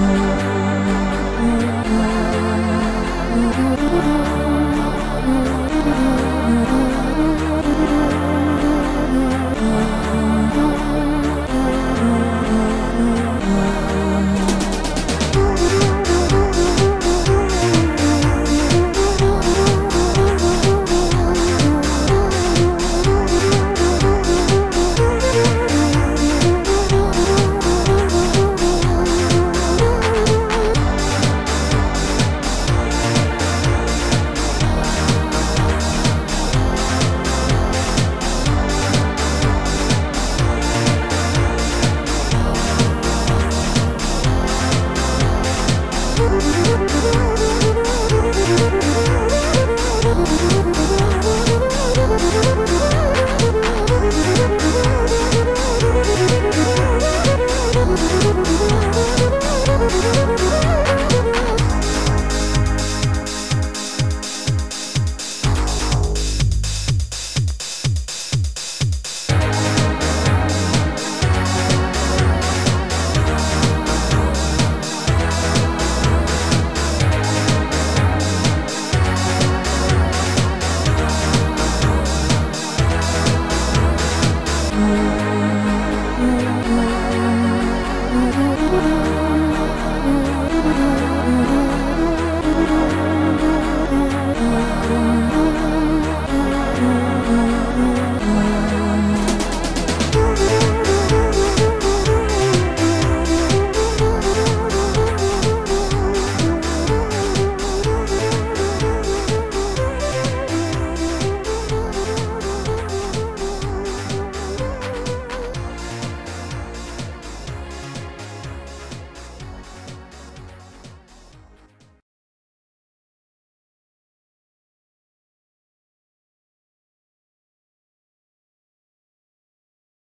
you. Thank you.